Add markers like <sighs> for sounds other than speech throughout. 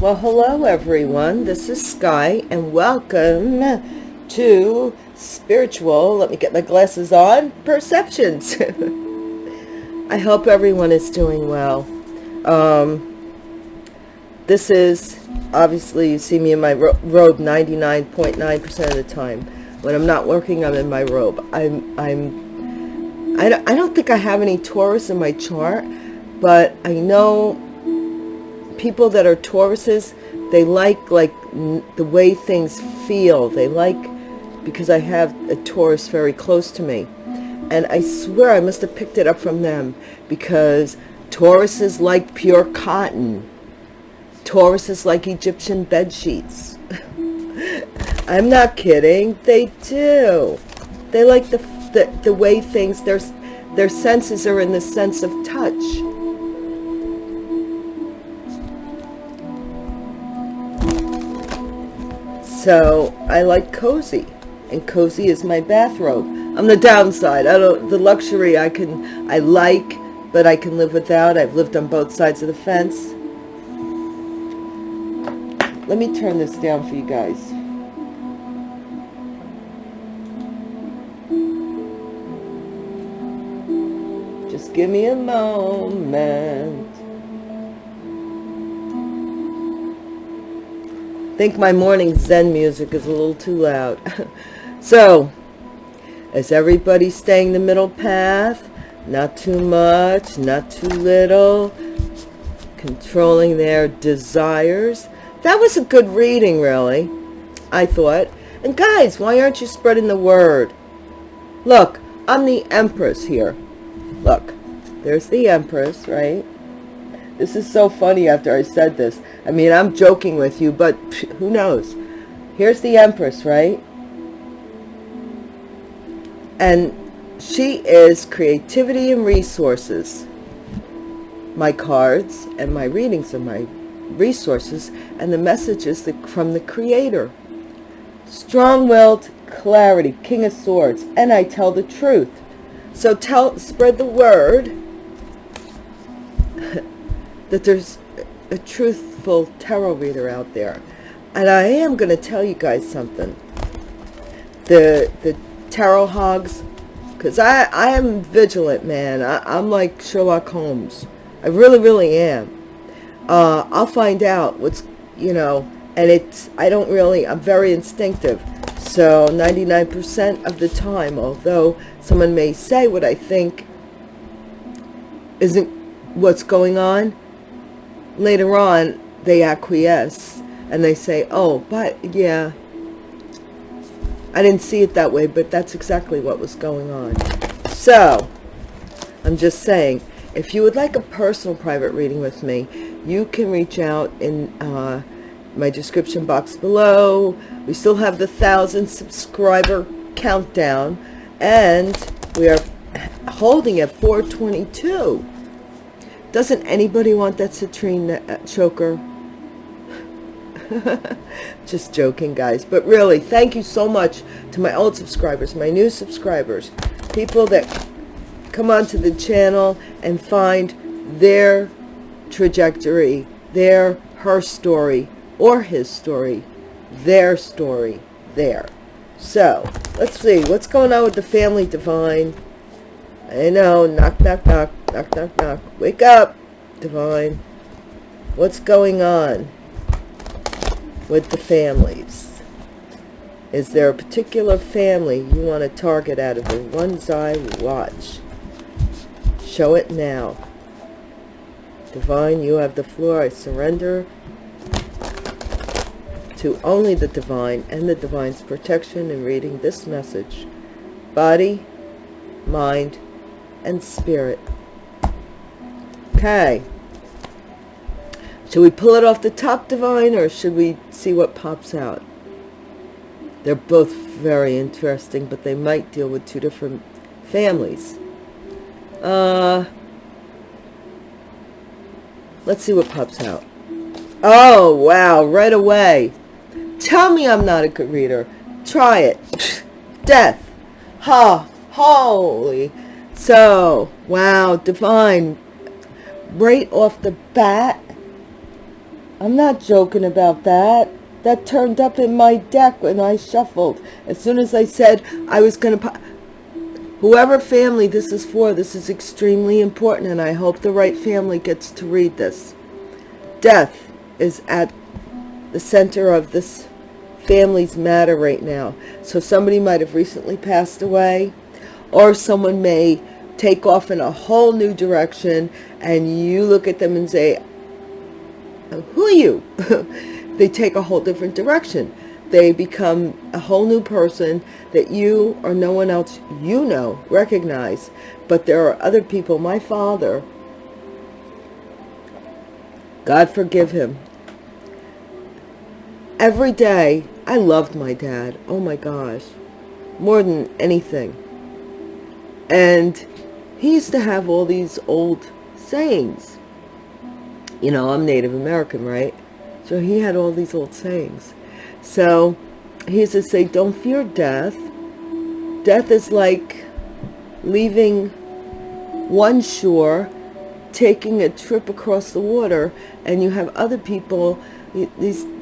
Well, hello everyone. This is Sky and welcome to Spiritual, let me get my glasses on, Perceptions. <laughs> I hope everyone is doing well. Um, this is, obviously you see me in my ro robe 99.9% .9 of the time. When I'm not working, I'm in my robe. I'm, I'm, I I don't think I have any Taurus in my chart, but I know people that are Tauruses, they like like the way things feel. They like because I have a Taurus very close to me. And I swear I must have picked it up from them because Tauruses like pure cotton. Tauruses like Egyptian bed sheets. <laughs> I'm not kidding. They do. They like the, the, the way things, their, their senses are in the sense of touch So I like cozy and cozy is my bathrobe. I'm the downside. I don't, the luxury I can, I like, but I can live without. I've lived on both sides of the fence. Let me turn this down for you guys. Just give me a moment. Think my morning Zen music is a little too loud. <laughs> so, is everybody staying the middle path? Not too much, not too little. Controlling their desires. That was a good reading, really, I thought. And guys, why aren't you spreading the word? Look, I'm the Empress here. Look, there's the Empress, right? This is so funny after I said this. I mean, I'm joking with you, but who knows? Here's the Empress, right? And she is creativity and resources. My cards and my readings are my resources and the messages from the Creator. Strong-willed clarity, King of Swords, and I tell the truth. So tell, spread the word <laughs> that there's a truthful tarot reader out there. And I am going to tell you guys something. The, the tarot hogs, because I, I am vigilant, man. I, I'm like Sherlock Holmes. I really, really am. Uh, I'll find out what's, you know, and it's, I don't really, I'm very instinctive. So 99% of the time, although someone may say what I think isn't what's going on, later on they acquiesce and they say, oh, but yeah, I didn't see it that way, but that's exactly what was going on. So, I'm just saying, if you would like a personal private reading with me, you can reach out in uh, my description box below. We still have the thousand subscriber countdown, and we are holding at 422. Doesn't anybody want that citrine uh, choker? <laughs> Just joking, guys. But really, thank you so much to my old subscribers, my new subscribers, people that come onto the channel and find their trajectory, their, her story, or his story, their story there. So, let's see. What's going on with the family divine? I know. Knock, knock, knock. Knock, knock, knock. Wake up, Divine. What's going on with the families? Is there a particular family you want to target out of the one's I watch? Show it now. Divine, you have the floor. I surrender to only the divine and the divine's protection in reading this message. Body, mind, and spirit. Okay. Should we pull it off the top, Divine, or should we see what pops out? They're both very interesting, but they might deal with two different families. Uh, let's see what pops out. Oh, wow, right away. Tell me I'm not a good reader. Try it. <laughs> Death. Ha. Holy. So, wow, divine right off the bat, I'm not joking about that. That turned up in my deck when I shuffled. As soon as I said I was going to... Whoever family this is for, this is extremely important, and I hope the right family gets to read this. Death is at the center of this family's matter right now. So somebody might have recently passed away, or someone may take off in a whole new direction, and you look at them and say, who are you? <laughs> they take a whole different direction. They become a whole new person that you or no one else you know recognize. But there are other people. My father, God forgive him. Every day, I loved my dad. Oh my gosh. More than anything. And he used to have all these old sayings you know, I'm Native American, right? So he had all these old sayings. So he used to say, don't fear death. Death is like leaving one shore, taking a trip across the water, and you have other people. He,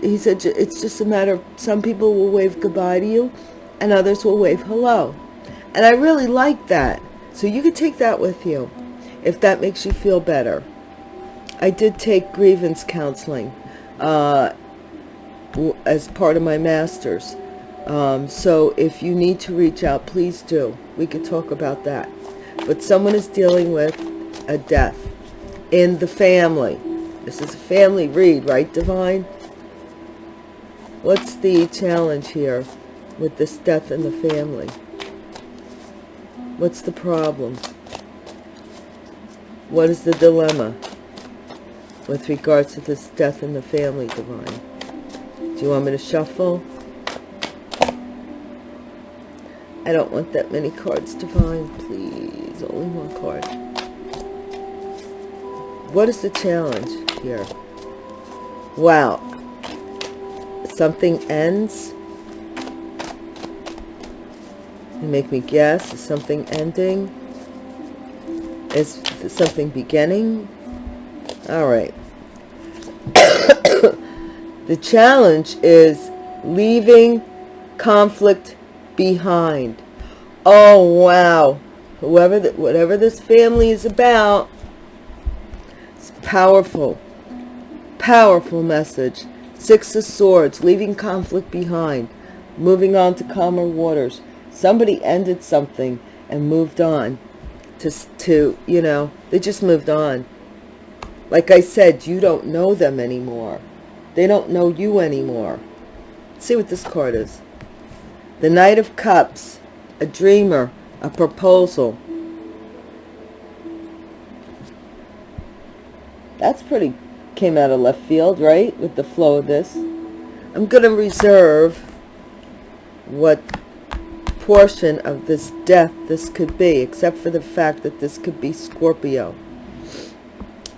he said it's just a matter of some people will wave goodbye to you, and others will wave hello. And I really like that. So you could take that with you if that makes you feel better. I did take grievance counseling uh, as part of my master's. Um, so if you need to reach out, please do. We could talk about that. But someone is dealing with a death in the family. This is a family read, right, Divine? What's the challenge here with this death in the family? What's the problem? What is the dilemma? with regards to this death in the family, Divine. Do you want me to shuffle? I don't want that many cards, Divine. Please, only one card. What is the challenge here? Wow. Something ends. You make me guess. Is something ending? Is something beginning? All right. <coughs> the challenge is leaving conflict behind. Oh, wow. Whoever, the, whatever this family is about, it's powerful. Powerful message. Six of Swords, leaving conflict behind. Moving on to calmer waters. Somebody ended something and moved on. To, to you know, they just moved on like I said, you don't know them anymore. They don't know you anymore. Let's see what this card is. The Knight of Cups, a dreamer, a proposal. That's pretty, came out of left field, right? With the flow of this. I'm to reserve what portion of this death this could be, except for the fact that this could be Scorpio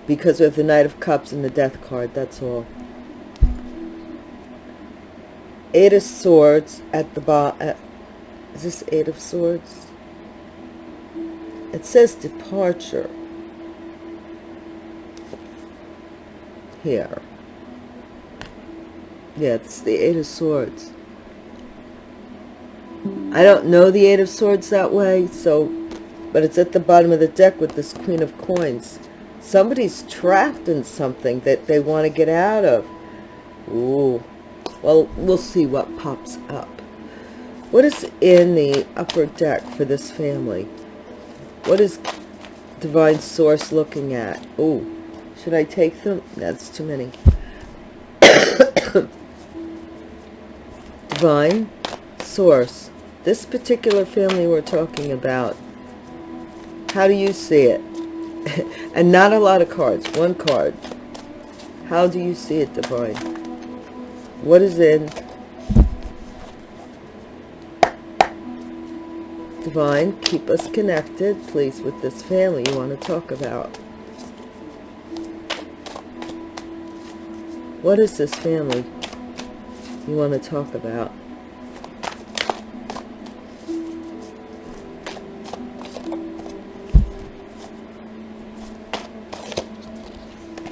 because we have the Knight of Cups and the Death card, that's all. Eight of Swords at the. Uh, is this Eight of Swords? It says departure. Here. Yeah, it's the Eight of Swords. I don't know the Eight of Swords that way, so, but it's at the bottom of the deck with this Queen of Coins somebody's trapped in something that they want to get out of. Ooh. Well, we'll see what pops up. What is in the upper deck for this family? What is Divine Source looking at? Ooh, should I take them? That's too many. <coughs> Divine Source. This particular family we're talking about. How do you see it? <laughs> and not a lot of cards one card how do you see it divine what is in divine keep us connected please with this family you want to talk about what is this family you want to talk about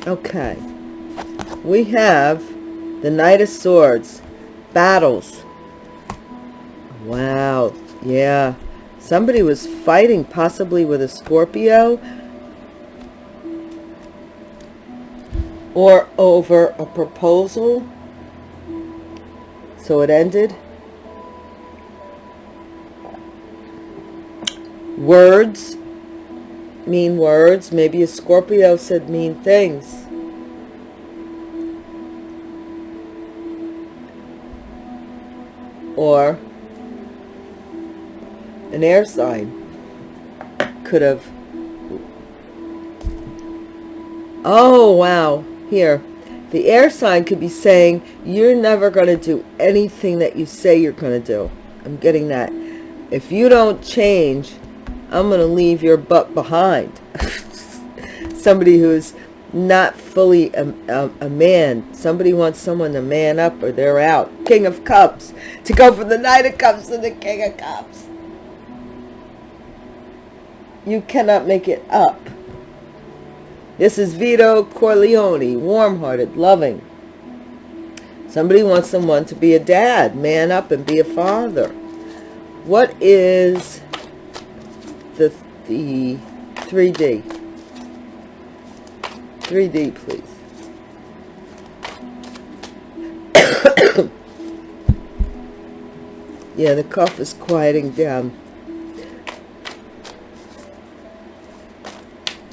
Okay. we have the Knight of Swords, battles. Wow, yeah. Somebody was fighting possibly with a Scorpio or over a proposal. So it ended. Words mean words. Maybe a Scorpio said mean things. Or an air sign could have oh wow here the air sign could be saying you're never going to do anything that you say you're going to do i'm getting that if you don't change i'm going to leave your butt behind <laughs> somebody who's not fully a, a, a, man somebody wants someone to man up or they're out king of cups to go from the knight of cups to the king of cups you cannot make it up. This is Vito Corleone, warm-hearted, loving. Somebody wants someone to be a dad, man up and be a father. What is the, the 3D? 3D, please. <coughs> yeah, the cough is quieting down.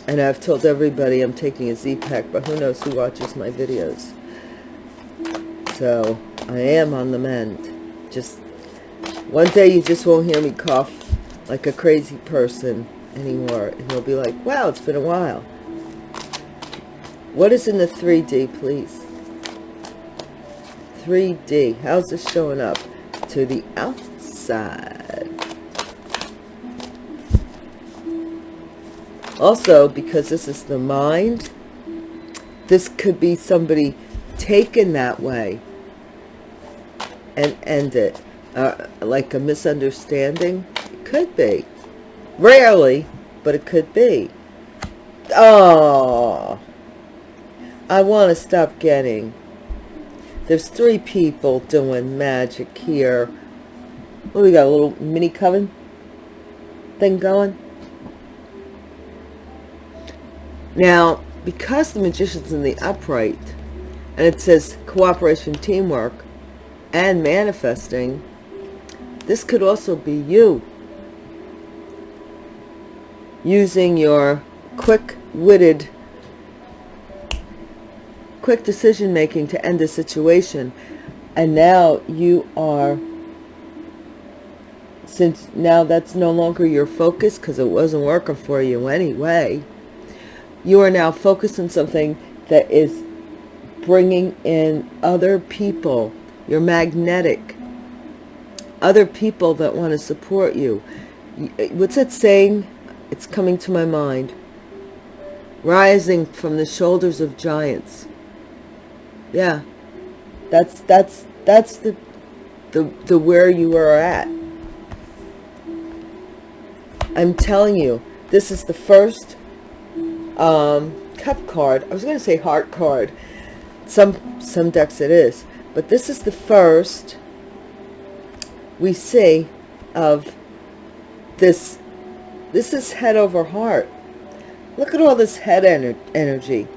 And I've told everybody I'm taking a Z-Pack, but who knows who watches my videos. So, I am on the mend. Just, one day you just won't hear me cough like a crazy person anymore. And you'll be like, wow, it's been a while. What is in the 3D, please? 3D. How's this showing up? To the outside. Also, because this is the mind, this could be somebody taken that way and end it. Uh, like a misunderstanding. Could be. Rarely, but it could be. Oh, I want to stop getting. There's three people doing magic here. Oh, we got a little mini coven thing going. Now, because the magician's in the upright, and it says cooperation, teamwork, and manifesting, this could also be you using your quick-witted, quick decision-making to end a situation. And now you are, since now that's no longer your focus because it wasn't working for you anyway, you are now focused on something that is bringing in other people. You're magnetic. Other people that want to support you. What's that saying? It's coming to my mind. Rising from the shoulders of giants. Yeah. That's that's that's the the the where you are at. I'm telling you, this is the first um, cup card. I was going to say heart card. Some, some decks it is. But this is the first we see of this. This is head over heart. Look at all this head ener energy.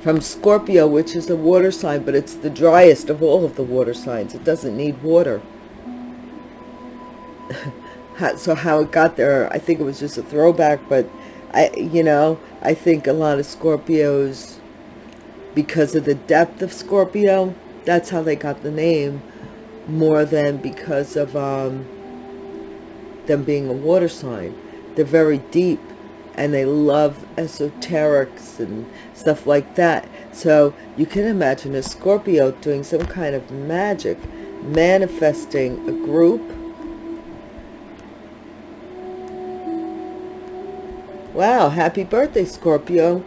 From Scorpio, which is a water sign, but it's the driest of all of the water signs. It doesn't need water. <laughs> so how it got there, I think it was just a throwback, but I, you know, I think a lot of Scorpios, because of the depth of Scorpio, that's how they got the name, more than because of um, them being a water sign. They're very deep, and they love esoterics and stuff like that. So you can imagine a Scorpio doing some kind of magic, manifesting a group, Wow, happy birthday, Scorpio.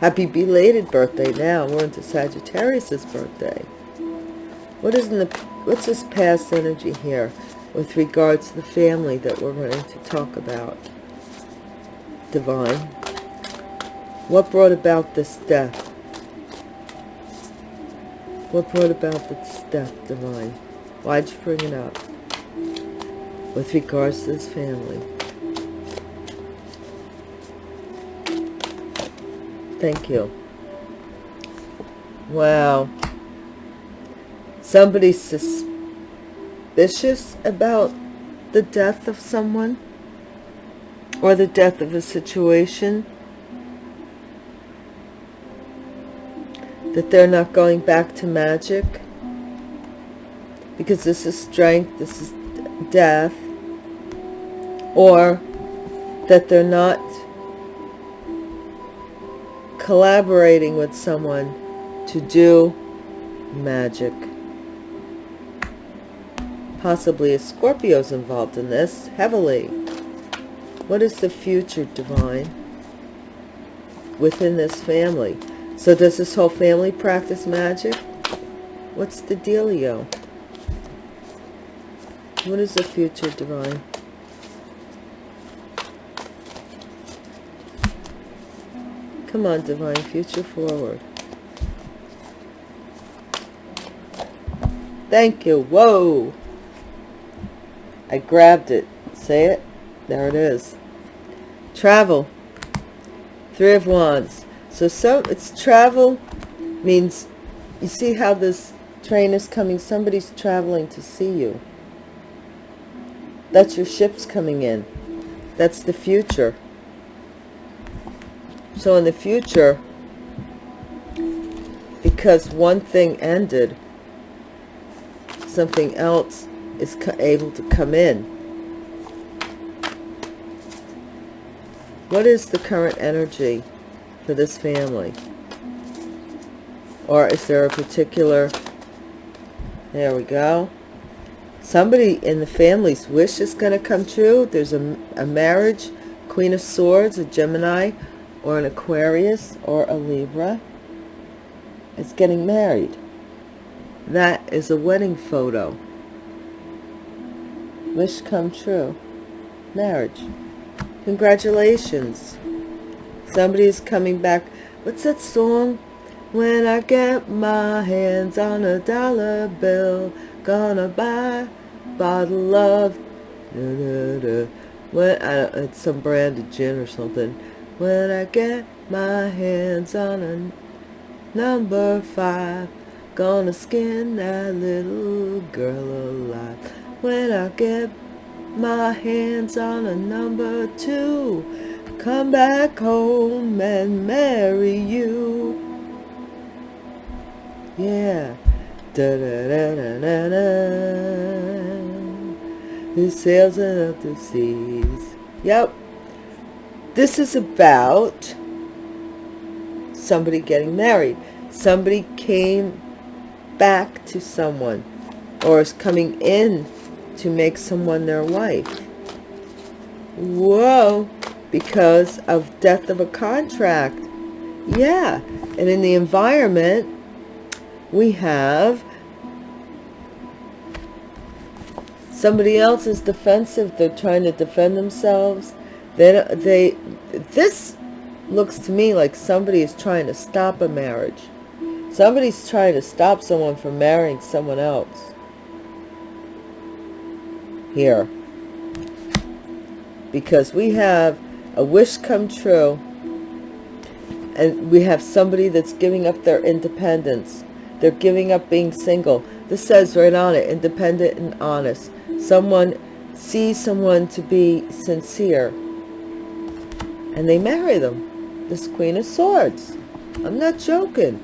Happy belated birthday now. We're into Sagittarius's birthday. What is in the what's this past energy here with regards to the family that we're going to talk about? Divine. What brought about this death? What brought about this death, Divine? Why'd you bring it up? With regards to this family. Thank you. Wow. Somebody Somebody's suspicious about the death of someone? Or the death of a situation? That they're not going back to magic? Because this is strength this is death? Or that they're not collaborating with someone to do magic possibly a Scorpio's involved in this heavily what is the future divine within this family so does this whole family practice magic? What's the dealio? What is the future, Divine? Come on, Divine, future forward. Thank you. Whoa. I grabbed it. Say it. There it is. Travel. Three of Wands. So some it's travel means you see how this train is coming. Somebody's traveling to see you. That's your ships coming in. That's the future. So in the future, because one thing ended, something else is able to come in. What is the current energy? for this family? Or is there a particular... There we go. Somebody in the family's wish is going to come true. There's a, a marriage, Queen of Swords, a Gemini, or an Aquarius, or a Libra. It's getting married. That is a wedding photo. Wish come true. Marriage. Congratulations. Somebody is coming back. What's that song? When I get my hands on a dollar bill, gonna buy a bottle of... Da, da, da. When I, it's some brand of gin or something. When I get my hands on a number five, gonna skin that little girl alive. When I get my hands on a number two, come back home and marry you. Yeah. Da da da da da da. Who sails out the seas. Yep. This is about somebody getting married. Somebody came back to someone or is coming in to make someone their wife. Whoa because of death of a contract. Yeah, and in the environment, we have somebody else is defensive. They're trying to defend themselves. They, they, this looks to me like somebody is trying to stop a marriage. Somebody's trying to stop someone from marrying someone else. Here. Because we have a wish come true and we have somebody that's giving up their independence. They're giving up being single. This says right on it independent and honest. Someone sees someone to be sincere. And they marry them. This queen of swords. I'm not joking.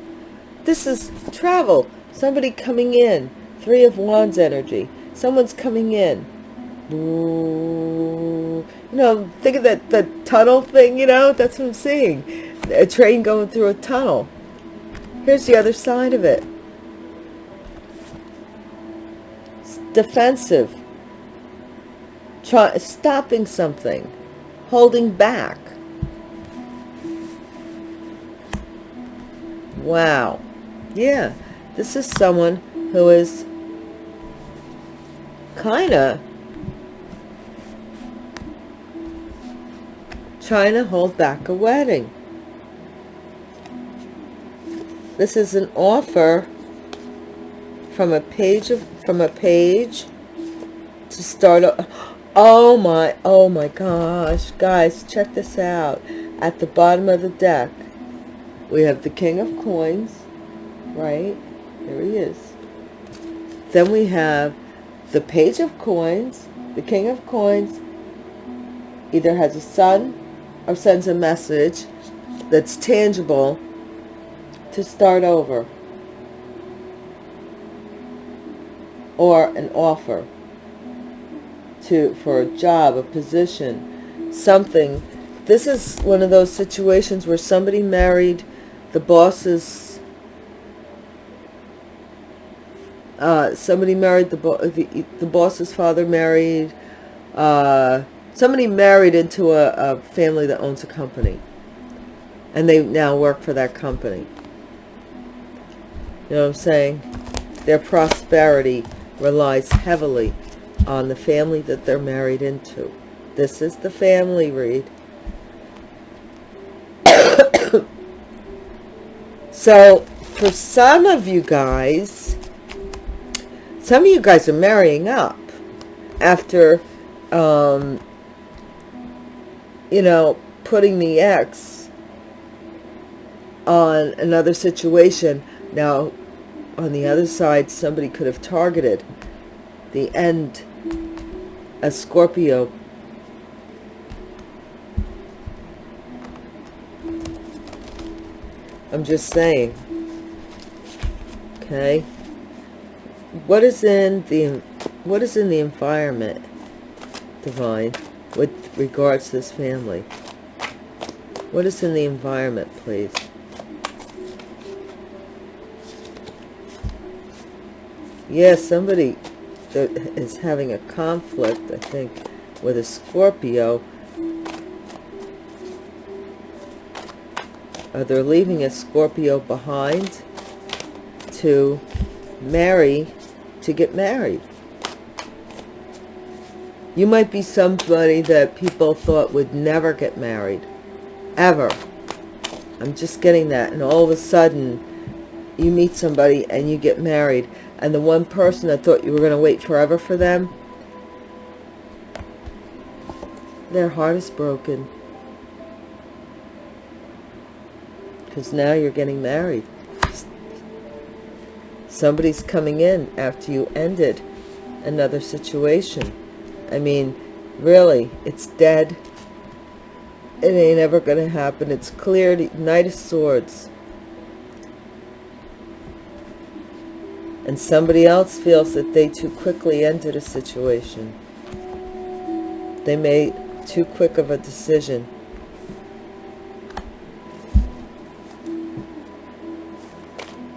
This is travel. Somebody coming in. Three of wands energy. Someone's coming in You know, think of that, the tunnel thing, you know, that's what I'm seeing. A train going through a tunnel. Here's the other side of it. It's defensive. Try, stopping something. Holding back. Wow. Yeah. This is someone who is kind of trying to hold back a wedding. This is an offer from a page of from a page to start a, oh my oh my gosh. Guys check this out. At the bottom of the deck we have the king of coins right? There he is. Then we have the page of coins. The king of coins either has a son or sends a message that's tangible to start over. Or an offer to for a job a position something. This is one of those situations where somebody married the boss's uh, somebody married the, bo the, the boss's father married uh, somebody married into a, a family that owns a company and they now work for that company. You know what I'm saying? Their prosperity relies heavily on the family that they're married into. This is the family read <coughs> so for some of you guys some of you guys are marrying up after um, you know, putting the X on another situation. Now, on the other side, somebody could have targeted the end as Scorpio. I'm just saying. Okay. What is in the what is in the environment, divine? With regards to this family. What is in the environment, please? Yes, somebody is having a conflict, I think, with a Scorpio. Uh, Are they leaving a Scorpio behind to marry, to get married? You might be somebody that people thought would never get married. Ever. I'm just getting that. And all of a sudden, you meet somebody and you get married. And the one person that thought you were going to wait forever for them, their heart is broken. Because now you're getting married. Somebody's coming in after you ended another situation. I mean, really, it's dead. It ain't ever going to happen. It's cleared. Knight of Swords. And somebody else feels that they too quickly ended a situation. They made too quick of a decision.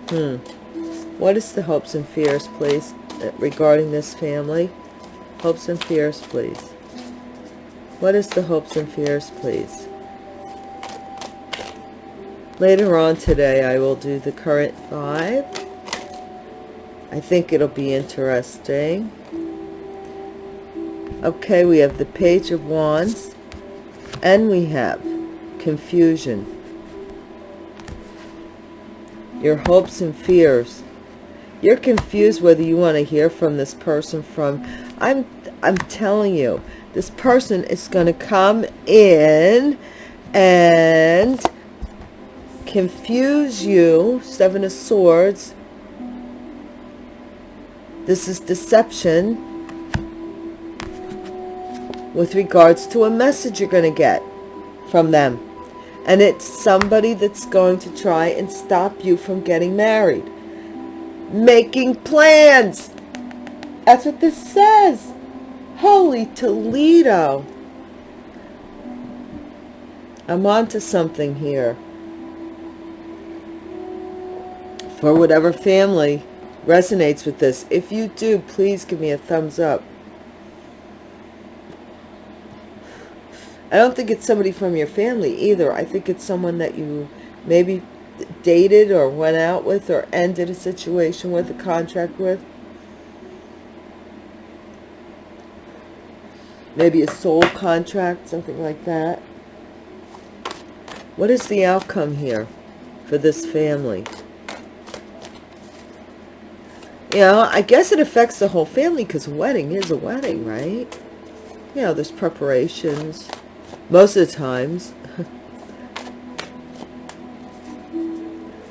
Hmm. What is the hopes and fears, please, regarding this family? Hopes and fears, please. What is the hopes and fears, please? Later on today, I will do the current five. I think it'll be interesting. Okay, we have the Page of Wands. And we have confusion. Your hopes and fears. You're confused whether you want to hear from this person from I'm I'm telling you, this person is going to come in and confuse you. Seven of Swords. This is deception with regards to a message you're going to get from them. And it's somebody that's going to try and stop you from getting married. Making plans that's what this says. Holy Toledo. I'm on to something here. For whatever family resonates with this. If you do, please give me a thumbs up. I don't think it's somebody from your family either. I think it's someone that you maybe dated or went out with or ended a situation with, a contract with. Maybe a soul contract, something like that. What is the outcome here for this family? You know, I guess it affects the whole family because a wedding is a wedding, right? You know, there's preparations. Most of the times. <laughs>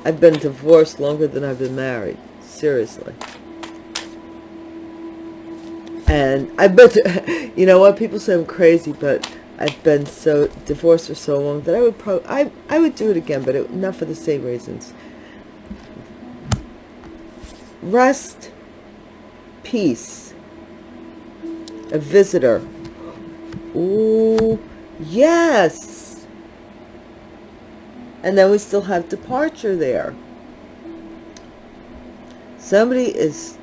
I've been divorced longer than I've been married. Seriously. And I've been, <laughs> you know what, people say I'm crazy, but I've been so divorced for so long that I would probably, I, I would do it again, but it, not for the same reasons. Rest, peace, a visitor. Ooh, yes. And then we still have departure there. Somebody is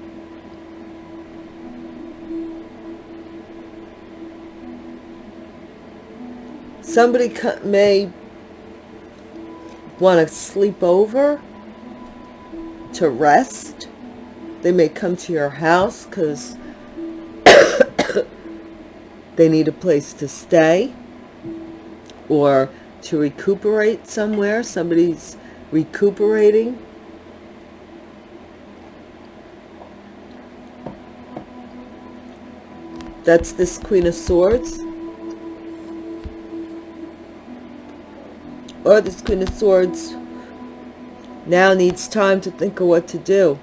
somebody may want to sleep over to rest they may come to your house because <coughs> they need a place to stay or to recuperate somewhere. Somebody's recuperating. That's this Queen of Swords. Or this Queen of Swords. Now needs time to think of what to do.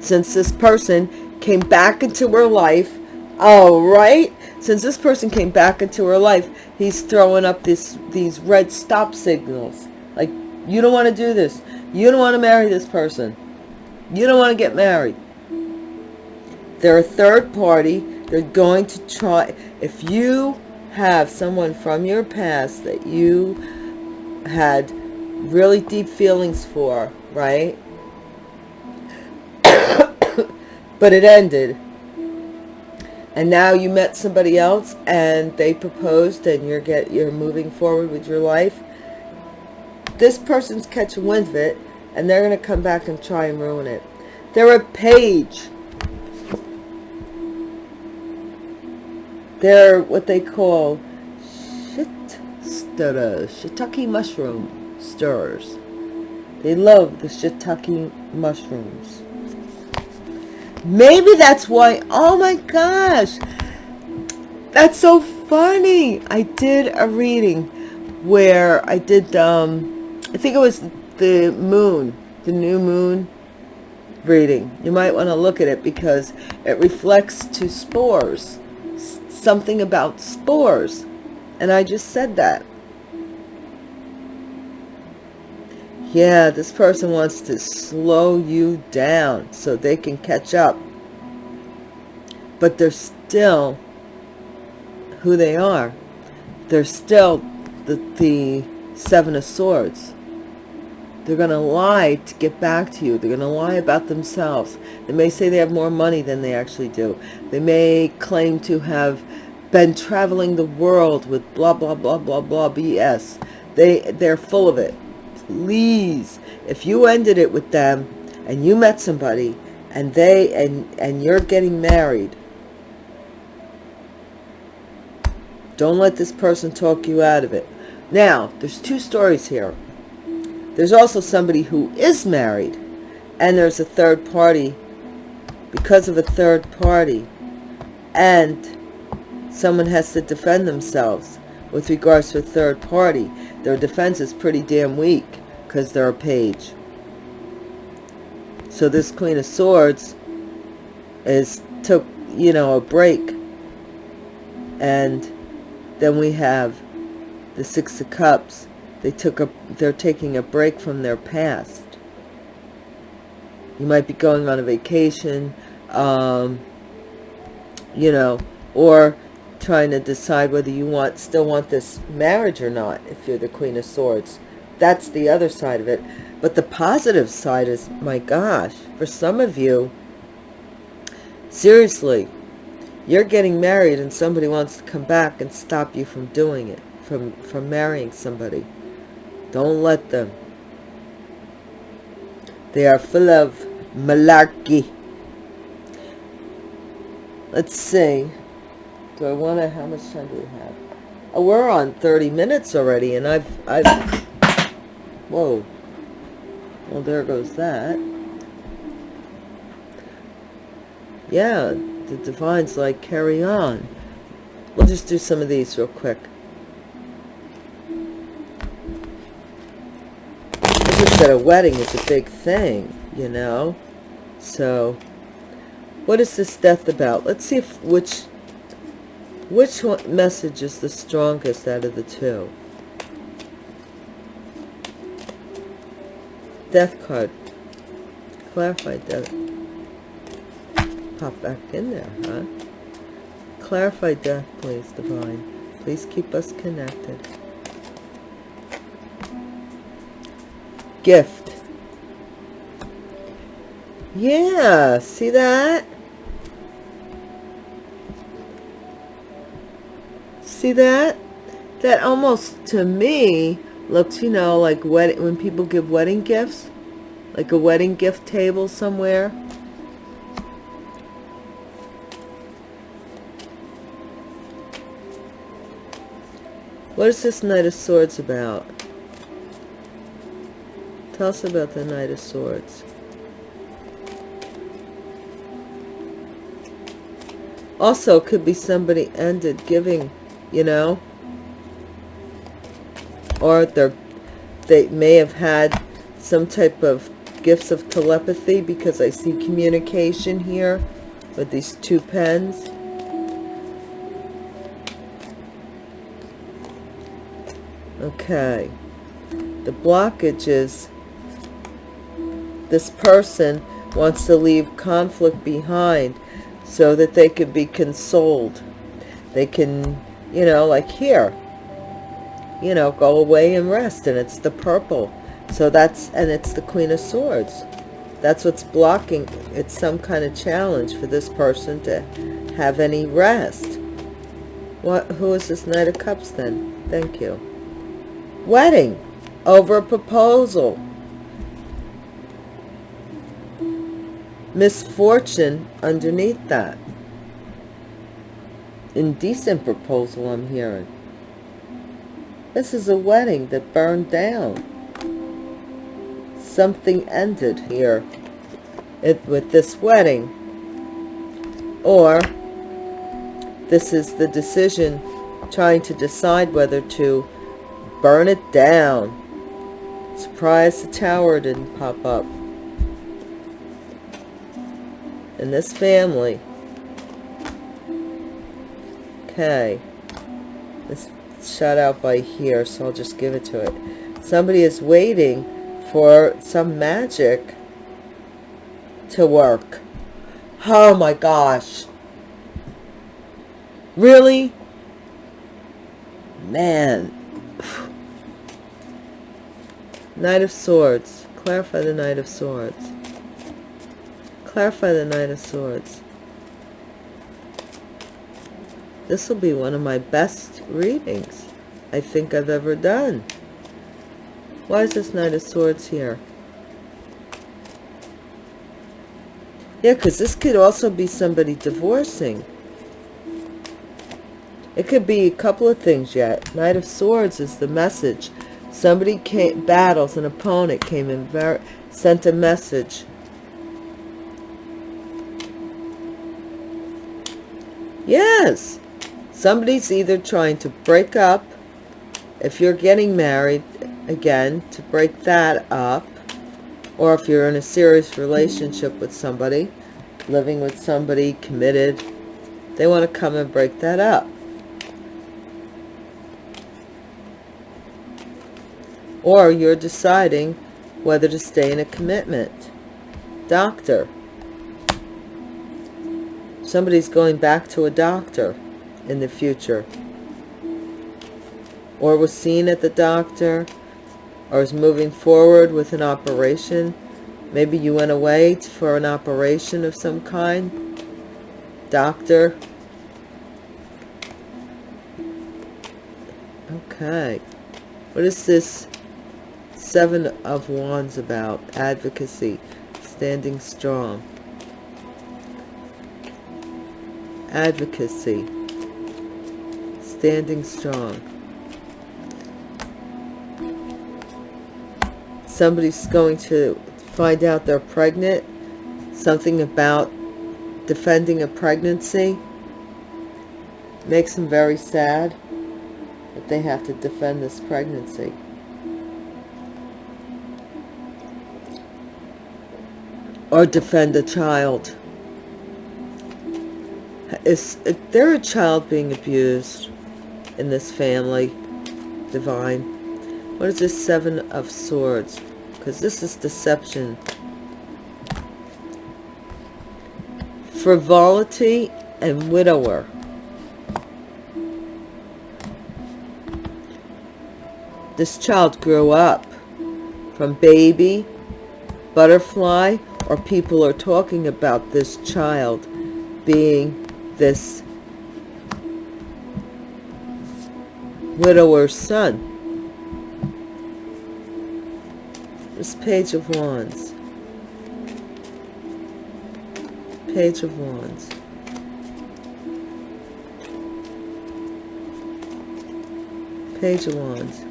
Since this person came back into her life all right since this person came back into her life he's throwing up this these red stop signals. Like you don't want to do this. You don't want to marry this person. You don't want to get married. They're a third party. They're going to try if you have someone from your past that you had really deep feelings for right? <coughs> But it ended. And now you met somebody else and they proposed and you're get you're moving forward with your life. This person's catching wind of it and they're going to come back and try and ruin it. They're a page. They're what they call stirrers shiitake mushroom stirrers they love the shiitake mushrooms Maybe that's why, oh my gosh, that's so funny. I did a reading where I did, um, I think it was the moon, the new moon reading. You might want to look at it because it reflects to spores, something about spores. And I just said that. Yeah, this person wants to slow you down so they can catch up. But they're still who they are. They're still the, the Seven of Swords. They're going to lie to get back to you. They're going to lie about themselves. They may say they have more money than they actually do. They may claim to have been traveling the world with blah, blah, blah, blah, blah, BS. They, they're full of it. Please if you ended it with them and you met somebody and they and and you're getting married don't let this person talk you out of it. Now there's two stories here. There's also somebody who is married and there's a third party because of a third party. And someone has to defend themselves with regards to a third party their defense is pretty damn weak because they're a page. So this Queen of Swords is took, you know, a break. And then we have the Six of Cups. They took a, they're taking a break from their past. You might be going on a vacation, um, you know, or trying to decide whether you want still want this marriage or not if you're the queen of swords. That's the other side of it. But the positive side is my gosh for some of you seriously you're getting married and somebody wants to come back and stop you from doing it from from marrying somebody. Don't let them. They are full of malarkey. Let's see do I want to, how much time do we have? Oh, we're on 30 minutes already, and I've, I've, whoa. Well, there goes that. Yeah, the divine's like, carry on. We'll just do some of these real quick. I said, a wedding is a big thing, you know? So, what is this death about? Let's see if which which message is the strongest out of the two. Death card. Clarify death. Pop back in there, huh? Clarify death, please, Divine. Please keep us connected. Gift. Yeah, see that? See that? That almost, to me, looks, you know, like wedding, when people give wedding gifts. Like a wedding gift table somewhere. What is this Knight of Swords about? Tell us about the Knight of Swords. Also, could be somebody ended giving, you know, or they they may have had some type of gifts of telepathy because I see communication here with these two pens. Okay. The blockage is this person wants to leave conflict behind so that they can be consoled. They can, you know, like here, you know, go away and rest. And it's the purple. So that's, and it's the Queen of Swords. That's what's blocking. It's some kind of challenge for this person to have any rest. What, who is this Knight of Cups then? Thank you. Wedding over a proposal. Misfortune underneath that. Indecent proposal I'm hearing. This is a wedding that burned down. Something ended here it, with this wedding. Or this is the decision trying to decide whether to burn it down. Surprise the tower didn't pop up. In this family. Okay. This shut out by here, so I'll just give it to it. Somebody is waiting for some magic to work. Oh my gosh. Really? Man. <sighs> Knight of Swords. Clarify the Knight of Swords. Clarify the Knight of Swords. This will be one of my best readings I think I've ever done. Why is this Knight of Swords here? Yeah, because this could also be somebody divorcing. It could be a couple of things yet. Knight of Swords is the message Somebody came, battles, an opponent came very, sent a message. Yes, somebody's either trying to break up, if you're getting married, again, to break that up, or if you're in a serious relationship with somebody, living with somebody, committed, they want to come and break that up. or you're deciding whether to stay in a commitment. Doctor. Somebody's going back to a doctor in the future. Or was seen at the doctor, or is moving forward with an operation. Maybe you went away for an operation of some kind. Doctor. Okay. What is this Seven of Wands about advocacy, standing strong. Advocacy, standing strong. Somebody's going to find out they're pregnant. Something about defending a pregnancy. Makes them very sad that they have to defend this pregnancy. Or defend a child. Is there a child being abused in this family? Divine. What is this Seven of Swords? Because this is deception. Frivolity and widower. This child grew up from baby, butterfly, or people are talking about this child being this widower's son. This Page of Wands. Page of Wands. Page of Wands.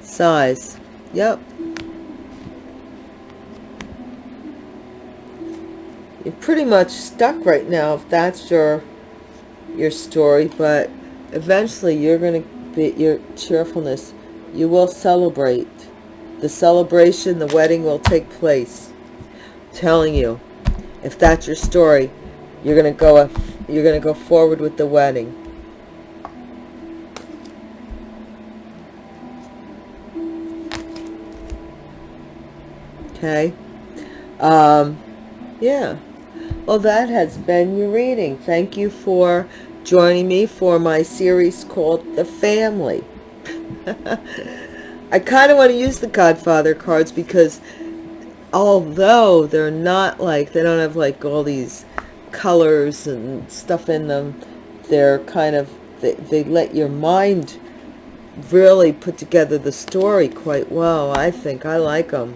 Size. Yep. You're pretty much stuck right now if that's your your story, but eventually you're going to be your cheerfulness. You will celebrate. The celebration, the wedding will take place. I'm telling you, if that's your story, you're going to go you're going to go forward with the wedding. Okay. Um, yeah. Well, that has been your reading. Thank you for joining me for my series called The Family. <laughs> I kind of want to use the Godfather cards because although they're not like, they don't have like all these colors and stuff in them, they're kind of, they, they let your mind really put together the story quite well. I think I like them.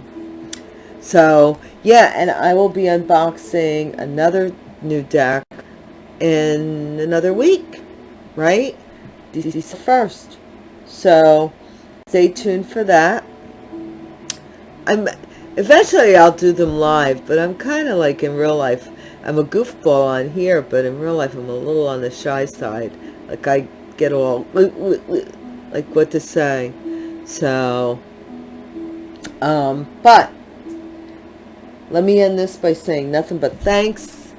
So, yeah, and I will be unboxing another new deck in another week, right? December 1st. So, stay tuned for that. I'm Eventually, I'll do them live, but I'm kind of like in real life. I'm a goofball on here, but in real life, I'm a little on the shy side. Like, I get all, like, what to say. So, um, but let me end this by saying nothing but thanks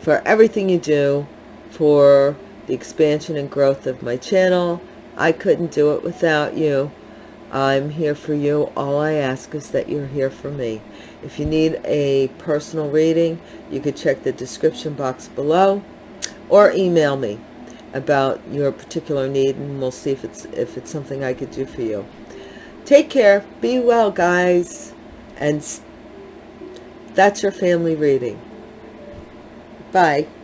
for everything you do for the expansion and growth of my channel. I couldn't do it without you. I'm here for you. All I ask is that you're here for me. If you need a personal reading, you could check the description box below or email me about your particular need and we'll see if it's if it's something I could do for you. Take care. Be well, guys. And that's your family reading. Bye.